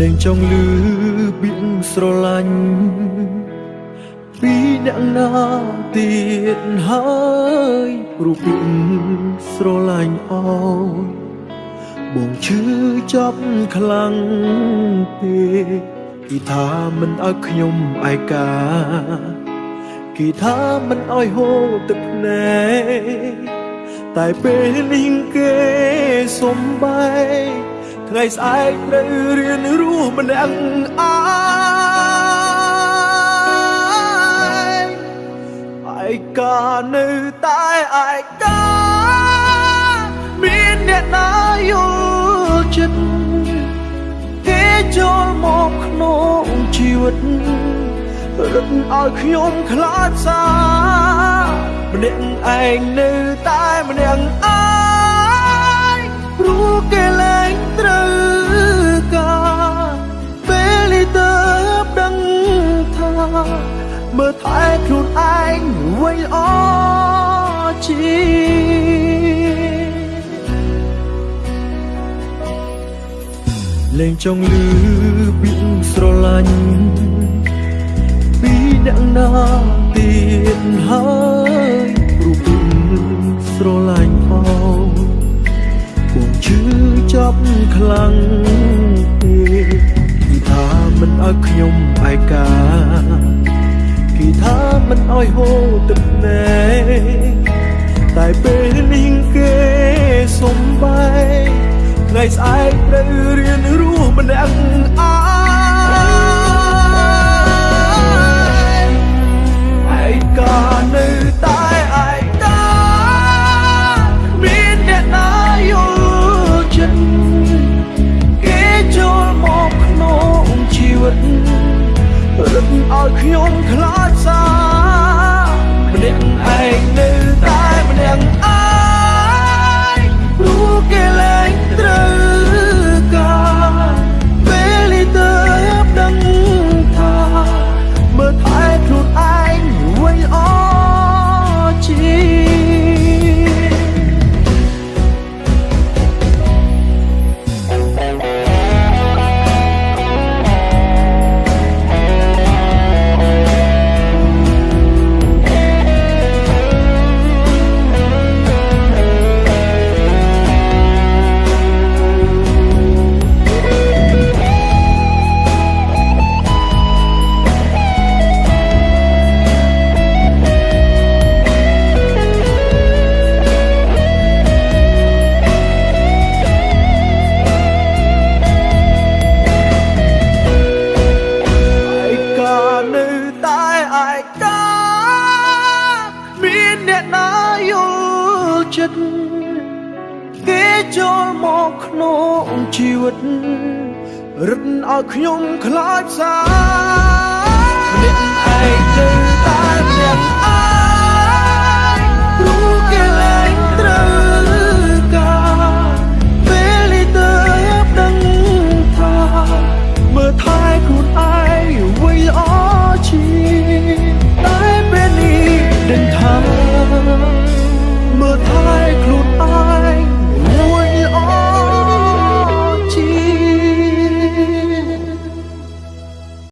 លែងចង់លឺពាក្យស្រឡាញ់ពីអ្នកណាទៀតហើយព្រោះពាក្យស្រឡាញ់អោយបងឈឺចាប់ខ្លាំងពេកគេថាមិនឲ្យខ្ញុំឯកាគេថាមិនឲ្យហូរទឹកភ្នែកតែពេលនេះគេសំបែក ថ្ងៃស្អែកត្រូវរៀនរស់ម្នាក់ឯងឯកានៅតែឯកាមានអ្នកណាយល់ចិត្តគេចូលមកក្នុងជីវិតរឹតឲ្យខ្ញុំខ្លាចសាម្នាក់ឯងនៅតែម្នាក់ឯង មើលថែខ្លួនឯងវិញអជាលែងចង់លឺពាក្យស្រឡាញ់ពីអ្នកណាទៀតហើយ តែពេលនេះគេសំបែកថ្ងៃស្អែកត្រូវរៀនរស់ម្នាក់ឯងឯកានៅតែឯកាមានអ្នកណាយល់ចិត្តគេចូលមកក្នុងជីវិតរឹតឲ្យខ្ញុំខ្លា ចិត្តគេចូលមកក្នុងជីវិតរឹតឲ្យខ្ញុំខ្លាចសាម្នាក់ឯងទៅ